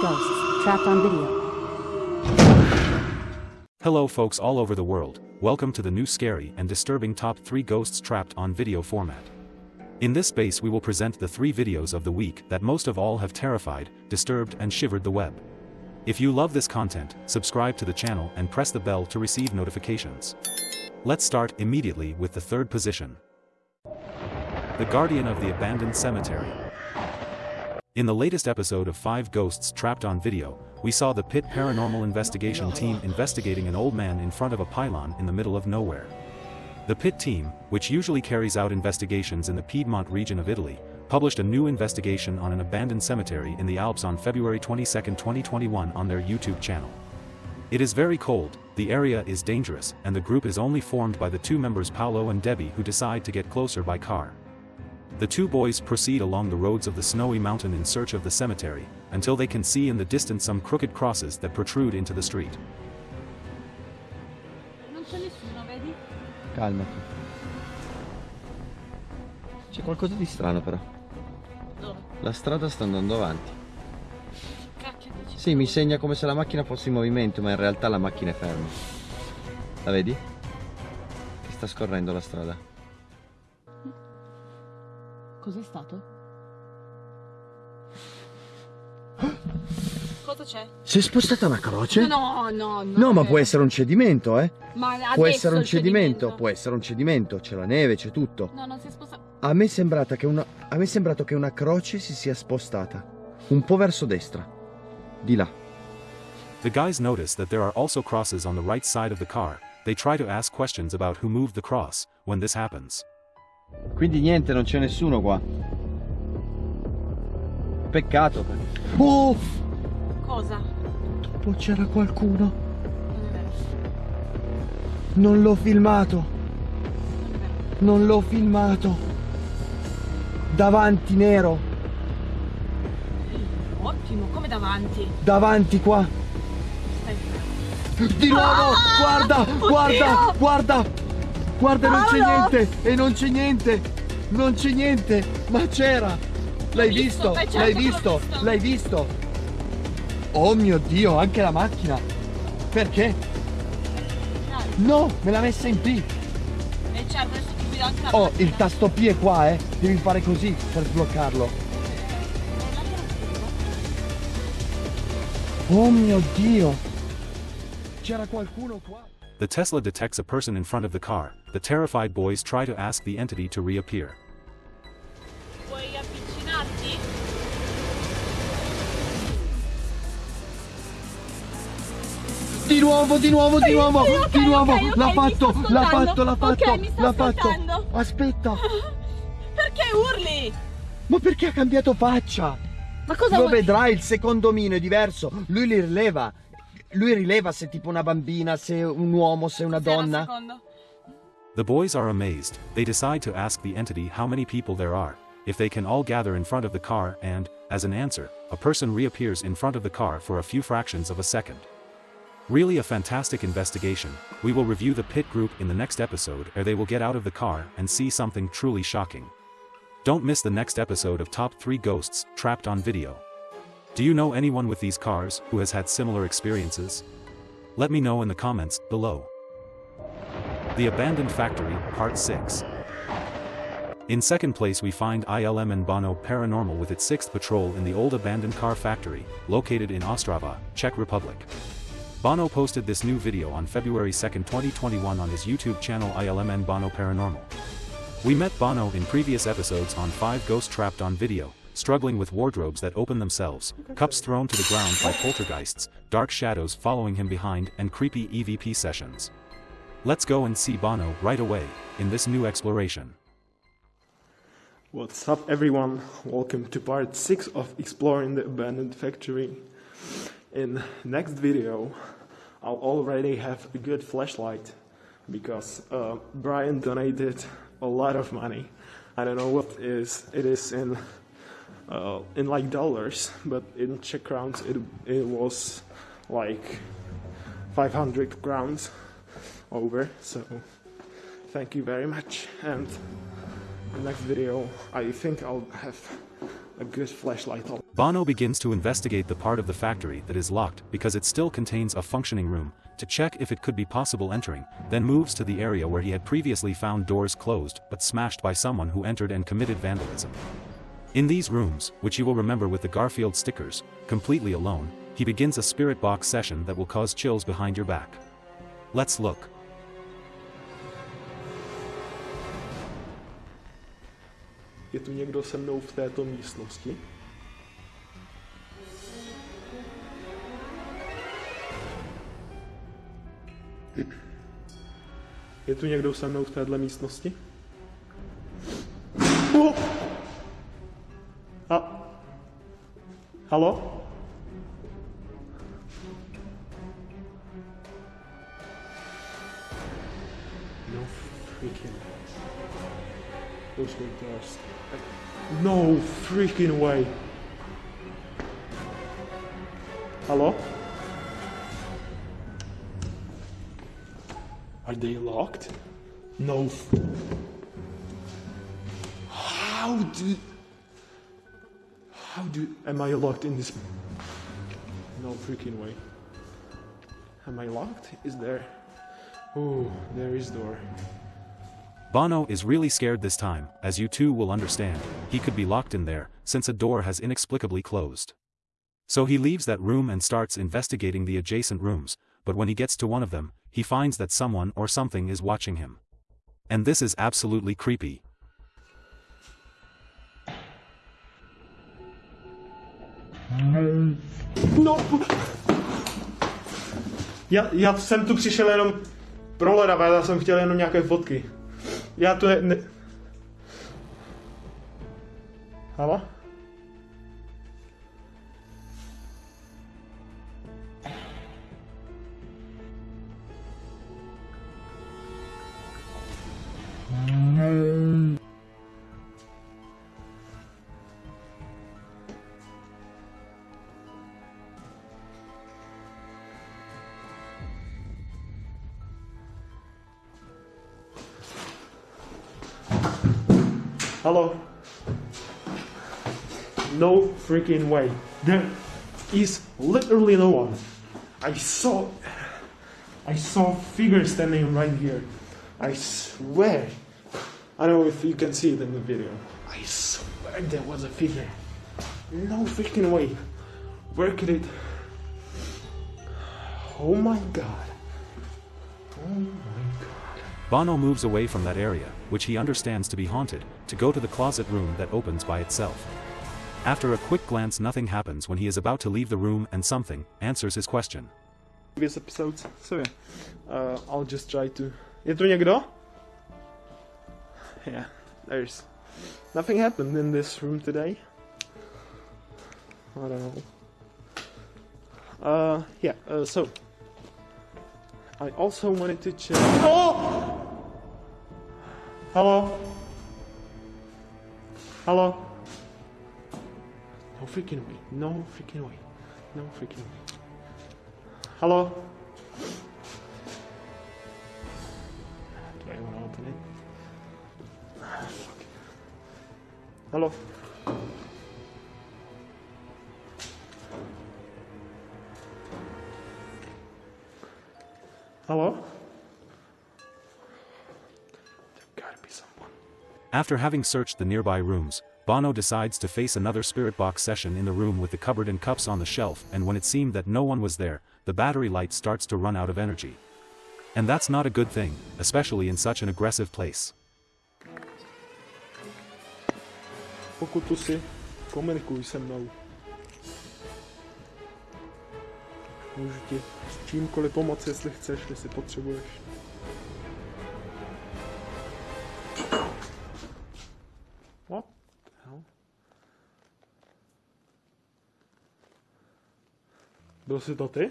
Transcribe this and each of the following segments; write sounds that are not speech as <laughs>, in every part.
ghosts trapped on video. Hello folks all over the world, welcome to the new scary and disturbing top 3 ghosts trapped on video format. In this space we will present the 3 videos of the week that most of all have terrified, disturbed and shivered the web. If you love this content, subscribe to the channel and press the bell to receive notifications. Let's start immediately with the third position. The Guardian of the Abandoned Cemetery. In the latest episode of 5 Ghosts Trapped on Video, we saw the Pit Paranormal Investigation team investigating an old man in front of a pylon in the middle of nowhere. The Pit team, which usually carries out investigations in the Piedmont region of Italy, published a new investigation on an abandoned cemetery in the Alps on February 22, 2021 on their YouTube channel. It is very cold, the area is dangerous, and the group is only formed by the two members Paolo and Debbie who decide to get closer by car. The two boys proceed along the roads of the snowy mountain in search of the cemetery, until they can see in the distance some crooked crosses that protrude into the street. Non c'è nessuno, vedi? Calmati. C'è qualcosa di strano però. Dove? La strada sta andando avanti. Cacchio dici? Sì, mi segna come se la macchina fosse in movimento, ma in realtà la macchina è ferma. La vedi? Che sta scorrendo la strada. Cos'è stato? Cosa c'è? Si è spostata una croce? No, no, no. No, ma può essere un cedimento, eh? Ma Può essere un il cedimento, può essere un cedimento, c'è la neve, c'è tutto. No, non si è spostato. A me, è sembrata che una... a me è sembrato che una croce si sia spostata. Un po' verso destra. Di là. The guys notice that there are also crosses on the right side of the car, they try to ask questions about who moved the cross, when this happens. Quindi niente, non c'è nessuno qua. Peccato. Oh! Cosa? Dopo c'era qualcuno. Non è vero. Non l'ho filmato. Non è vero. Non l'ho filmato. Davanti nero. Ottimo, come davanti. Davanti qua. Di nuovo! Ah! Guarda! Oddio! Guarda! Guarda! Guarda, non c'è Paolo! niente! E non c'è niente! Non c'è niente! Ma c'era! L'hai visto? visto, certo L'hai che l'ho visto? visto. L'hai visto? Oh mio Dio, anche la macchina! Perché? No, me l'ha messa in P! E certo, adesso ti guido anche la Oh, macchina. il tasto P è qua, eh! Devi fare così per sbloccarlo. Oh mio Dio! C'era qualcuno qua? The Tesla detects a person in front of the car, the terrified boys try to ask the entity to reappear. Vuoi avvicinarti? Di nuovo, di nuovo, di nuovo, ok, di nuovo, ok, ok, l'ha fatto, l'ha fatto, l'ha fatto, l'ha fatto. Aspetta, <laughs> Perché urli? ma perché ha cambiato faccia? Ma cosa Lo vuoi? vedrai, il secondo omino è diverso, lui li rileva. Lui rileva se è tipo una bambina, se un uomo, se una donna. The boys are amazed, they decide to ask the entity how many people there are, if they can all gather in front of the car and, as an answer, a person reappears in front of the car for a few fractions of a second. Really a fantastic investigation, we will review the pit group in the next episode or they will get out of the car and see something truly shocking. Don't miss the next episode of Top 3 Ghosts, Trapped on Video. Do you know anyone with these cars who has had similar experiences? Let me know in the comments below. The Abandoned Factory, Part 6. In second place we find ILM and Bono Paranormal with its sixth patrol in the old abandoned car factory, located in Ostrava, Czech Republic. Bono posted this new video on February 2, 2021 on his YouTube channel ILM and Bono Paranormal. We met Bono in previous episodes on 5 Ghost Trapped on Video, struggling with wardrobes that open themselves, cups thrown to the ground by poltergeists, dark shadows following him behind and creepy EVP sessions. Let's go and see Bono right away, in this new exploration. What's up everyone? Welcome to part 6 of exploring the abandoned factory. In next video, I'll already have a good flashlight because uh, Brian donated a lot of money. I don't know what is it is in uh, in like dollars, but in Czech crowns it it was like 500 crowns over. So thank you very much and the next video, I think I'll have a good flashlight. Bono begins to investigate the part of the factory that is locked because it still contains a functioning room, to check if it could be possible entering, then moves to the area where he had previously found doors closed but smashed by someone who entered and committed vandalism. In these rooms, which you will remember with the Garfield stickers, completely alone, he begins a spirit box session that will cause chills behind your back. Let's look. Je tu někdo se mnou v této místnosti? Je tu někdo se mnou v této místnosti? Halo? No freaking... Those were dust. No freaking way. Hello? Are they locked? No. How do. How do. Am I locked in this. No freaking way. Am I locked? Is there. Oh, there is door. Bono is really scared this time, as you too will understand, he could be locked in there, since a door has inexplicably closed. So he leaves that room and starts investigating the adjacent rooms, but when he gets to one of them, he finds that someone or something is watching him. And this is absolutely creepy. No! Já, já jsem tu přišel jenom pro ledava, já jsem chtěl jenom nějaké fotky. Já tu ne... ne... Halo? Hello? No freaking way. There is literally no one. I saw I saw figure standing right here. I swear. I don't know if you can see it in the video. I swear there was a figure. No freaking way. Where could it Oh my god. Oh my god. Bono moves away from that area, which he understands to be haunted, to go to the closet room that opens by itself. After a quick glance nothing happens when he is about to leave the room and something answers his question. previous episodes. So yeah, uh, I'll just try to. Je tu někdo? Yeah, there's nothing happened in this room today. I don't know. Uh, yeah. Uh, so I also wanted to check. Oh! Hello. Hello. No freaking way. No freaking way. No freaking way. Hello? Do I want to open it? Hello? After having searched the nearby rooms, Bono decides to face another spirit box session in the room with the cupboard and cups on the shelf and when it seemed that no one was there, the battery light starts to run out of energy. And that's not a good thing, especially in such an aggressive place. Pokud. Můžu ti s čímkoliv pomoci, jestli chceš, jestli potřebuješ. Byl jsi to ty?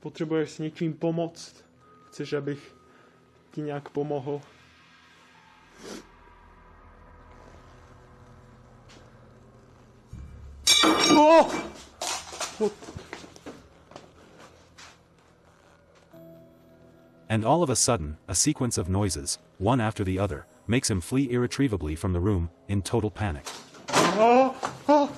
Potřebuješ s něčím pomoct? Chceš, abych ti nějak pomohl? Oh! And all of a sudden, a sequence of noises, one after the other, makes him flee irretrievably from the room, in total panic. Oh, oh.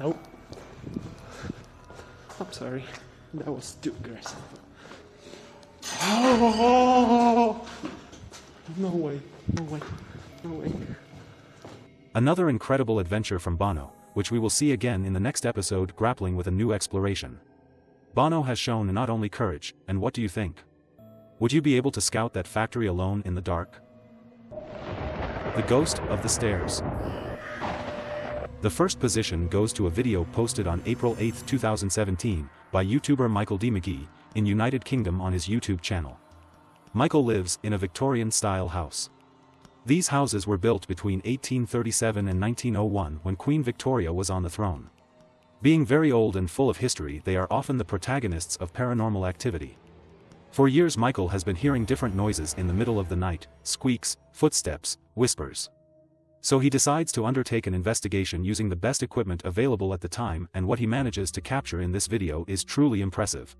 Nope. I'm sorry. That was too aggressive. Oh, no way. No way. No way. Another incredible adventure from Bono, which we will see again in the next episode grappling with a new exploration. Bono has shown not only courage, and what do you think? Would you be able to scout that factory alone in the dark? The Ghost of the Stairs. The first position goes to a video posted on April 8, 2017, by YouTuber Michael D. McGee, in United Kingdom on his YouTube channel. Michael lives in a Victorian-style house. These houses were built between 1837 and 1901 when Queen Victoria was on the throne. Being very old and full of history they are often the protagonists of paranormal activity. For years Michael has been hearing different noises in the middle of the night, squeaks, footsteps, whispers. So he decides to undertake an investigation using the best equipment available at the time and what he manages to capture in this video is truly impressive.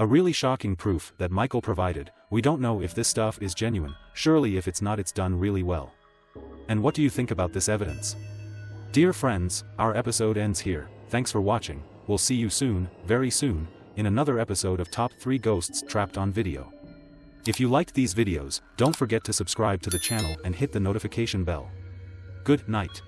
A really shocking proof that Michael provided, we don't know if this stuff is genuine, surely if it's not it's done really well. And what do you think about this evidence? Dear friends, our episode ends here, thanks for watching, we'll see you soon, very soon, in another episode of Top 3 Ghosts Trapped on Video. If you liked these videos, don't forget to subscribe to the channel and hit the notification bell. Good night.